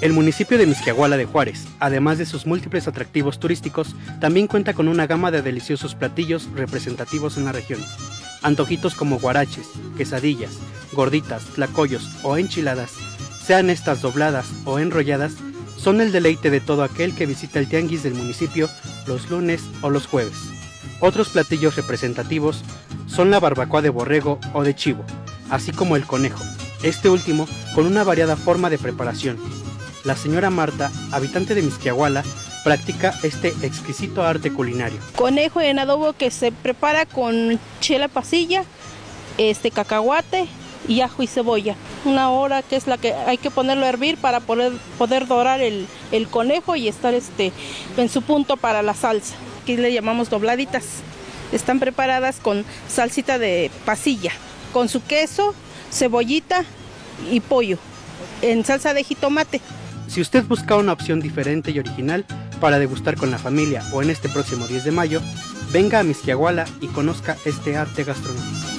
El municipio de Misquiahuala de Juárez, además de sus múltiples atractivos turísticos, también cuenta con una gama de deliciosos platillos representativos en la región. Antojitos como guaraches, quesadillas, gorditas, tlacoyos o enchiladas, sean estas dobladas o enrolladas, son el deleite de todo aquel que visita el tianguis del municipio los lunes o los jueves. Otros platillos representativos son la barbacoa de borrego o de chivo, así como el conejo, este último con una variada forma de preparación. La señora Marta, habitante de Misquiahuala, practica este exquisito arte culinario. Conejo en adobo que se prepara con chela pasilla, este cacahuate y ajo y cebolla. Una hora que es la que hay que ponerlo a hervir para poder, poder dorar el, el conejo y estar este, en su punto para la salsa. Aquí le llamamos dobladitas. Están preparadas con salsita de pasilla, con su queso, cebollita y pollo, en salsa de jitomate. Si usted busca una opción diferente y original para degustar con la familia o en este próximo 10 de mayo, venga a Misquiahuala y conozca este arte gastronómico.